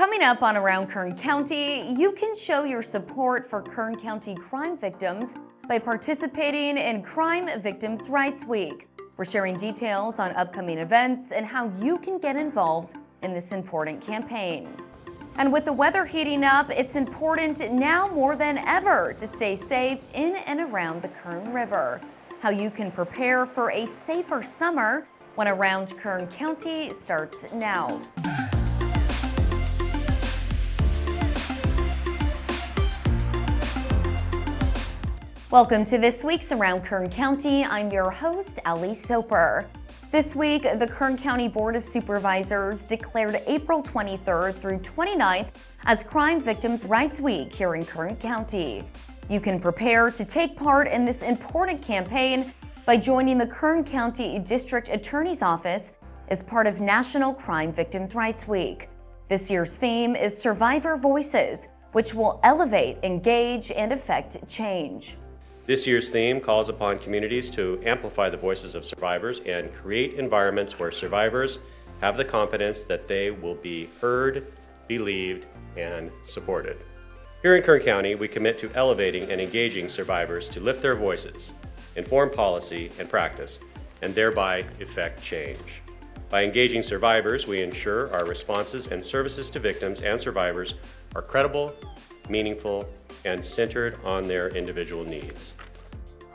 Coming up on Around Kern County, you can show your support for Kern County crime victims by participating in Crime Victims' Rights Week. We're sharing details on upcoming events and how you can get involved in this important campaign. And with the weather heating up, it's important now more than ever to stay safe in and around the Kern River. How you can prepare for a safer summer when Around Kern County starts now. Welcome to this week's Around Kern County. I'm your host, Ellie Soper. This week, the Kern County Board of Supervisors declared April 23rd through 29th as Crime Victims' Rights Week here in Kern County. You can prepare to take part in this important campaign by joining the Kern County District Attorney's Office as part of National Crime Victims' Rights Week. This year's theme is Survivor Voices, which will elevate, engage, and affect change. This year's theme calls upon communities to amplify the voices of survivors and create environments where survivors have the confidence that they will be heard, believed, and supported. Here in Kern County, we commit to elevating and engaging survivors to lift their voices, inform policy and practice, and thereby effect change. By engaging survivors, we ensure our responses and services to victims and survivors are credible, meaningful, and centered on their individual needs.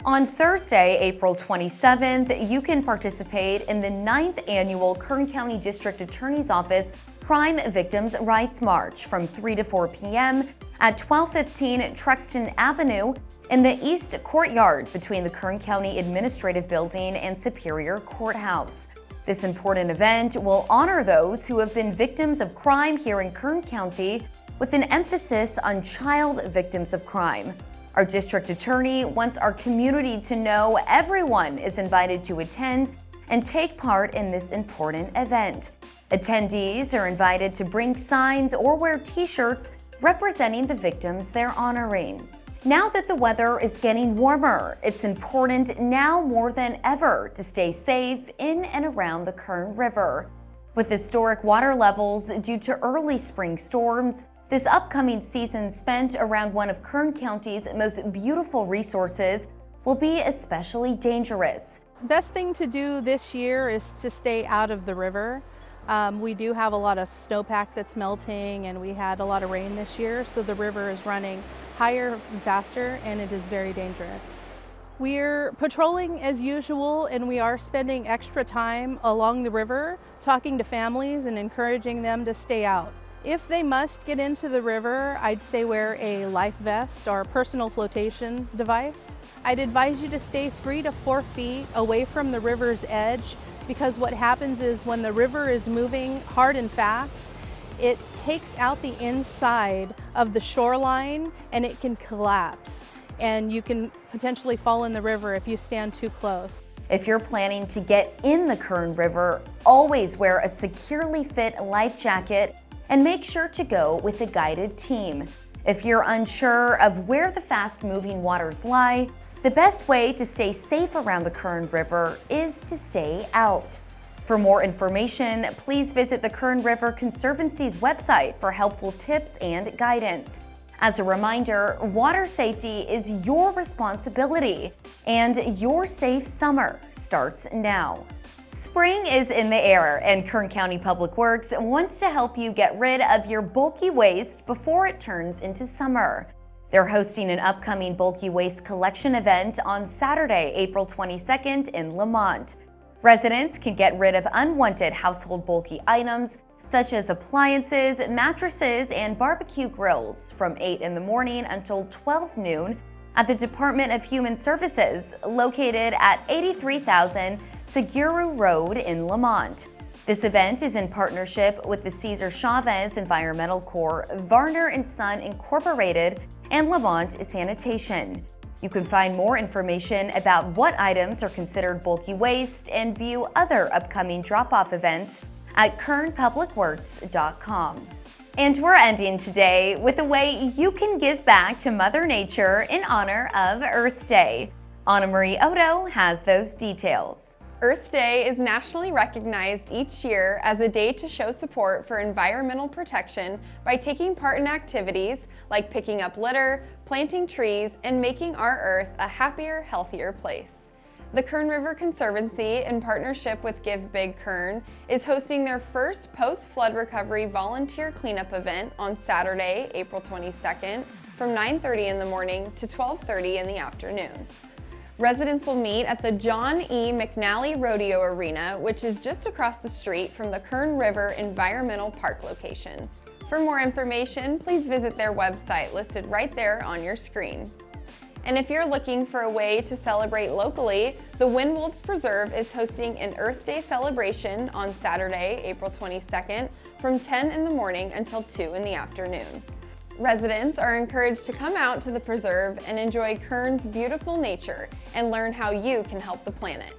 On Thursday, April 27th, you can participate in the 9th annual Kern County District Attorney's Office Crime Victims' Rights March from 3 to 4 p.m. at 1215 Truxtun Avenue in the East Courtyard between the Kern County Administrative Building and Superior Courthouse. This important event will honor those who have been victims of crime here in Kern County with an emphasis on child victims of crime. Our district attorney wants our community to know everyone is invited to attend and take part in this important event. Attendees are invited to bring signs or wear t-shirts representing the victims they're honoring. Now that the weather is getting warmer, it's important now more than ever to stay safe in and around the Kern River. With historic water levels due to early spring storms, this upcoming season spent around one of Kern County's most beautiful resources will be especially dangerous. Best thing to do this year is to stay out of the river. Um, we do have a lot of snowpack that's melting and we had a lot of rain this year, so the river is running higher and faster and it is very dangerous. We're patrolling as usual and we are spending extra time along the river talking to families and encouraging them to stay out. If they must get into the river, I'd say wear a life vest or personal flotation device. I'd advise you to stay three to four feet away from the river's edge because what happens is when the river is moving hard and fast, it takes out the inside of the shoreline and it can collapse and you can potentially fall in the river if you stand too close. If you're planning to get in the Kern River, always wear a securely fit life jacket and make sure to go with a guided team. If you're unsure of where the fast-moving waters lie, the best way to stay safe around the Kern River is to stay out. For more information, please visit the Kern River Conservancy's website for helpful tips and guidance. As a reminder, water safety is your responsibility, and your safe summer starts now. Spring is in the air and Kern County Public Works wants to help you get rid of your bulky waste before it turns into summer. They're hosting an upcoming bulky waste collection event on Saturday, April 22nd in Lamont. Residents can get rid of unwanted household bulky items such as appliances, mattresses, and barbecue grills from 8 in the morning until 12 noon at the Department of Human Services located at 83,000 Segrue Road in Lamont. This event is in partnership with the Cesar Chavez Environmental Corps, Varner & Son Incorporated, and Lamont Sanitation. You can find more information about what items are considered bulky waste and view other upcoming drop-off events at kernpublicworks.com. And we're ending today with a way you can give back to Mother Nature in honor of Earth Day. Anna Marie Odo has those details. Earth Day is nationally recognized each year as a day to show support for environmental protection by taking part in activities like picking up litter, planting trees, and making our Earth a happier, healthier place. The Kern River Conservancy, in partnership with Give Big Kern, is hosting their first post-flood recovery volunteer cleanup event on Saturday, April 22nd from 9.30 in the morning to 12.30 in the afternoon. Residents will meet at the John E. McNally Rodeo Arena, which is just across the street from the Kern River Environmental Park location. For more information, please visit their website listed right there on your screen. And if you're looking for a way to celebrate locally, the Wind Wolves Preserve is hosting an Earth Day celebration on Saturday, April 22nd from 10 in the morning until 2 in the afternoon. Residents are encouraged to come out to the preserve and enjoy Kern's beautiful nature and learn how you can help the planet.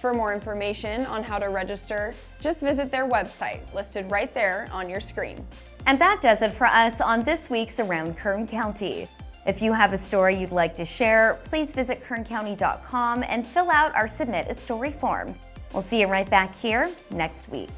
For more information on how to register, just visit their website listed right there on your screen. And that does it for us on this week's Around Kern County. If you have a story you'd like to share, please visit kerncounty.com and fill out our Submit a Story form. We'll see you right back here next week.